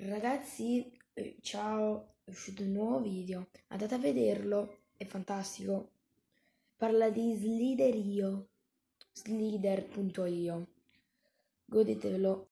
Ragazzi, eh, ciao, è uscito un nuovo video, andate a vederlo, è fantastico. Parla di Sliderio, slider.io. Godetevelo.